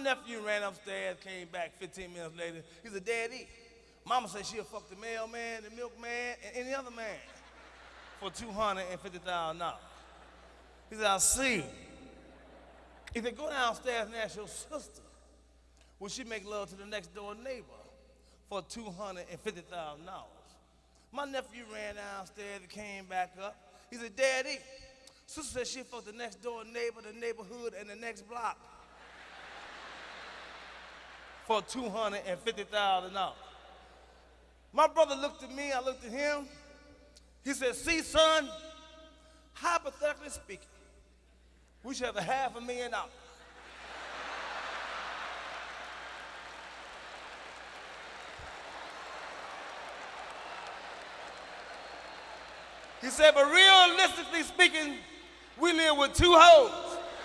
nephew ran upstairs, came back 15 minutes later. He said, Daddy, Mama said she'll fuck the mailman, the milkman, and any other man for $250,000. He said, I see. He said, go downstairs and ask your sister, will she make love to the next door neighbor for $250,000? My nephew ran downstairs and came back up. He said, Daddy, sister said she fucked the next door neighbor, the neighborhood, and the next block for $250,000. My brother looked at me, I looked at him. He said, see, son, hypothetically speaking, we should have a half a million dollars. He said, but realistically speaking, we live with two hoes.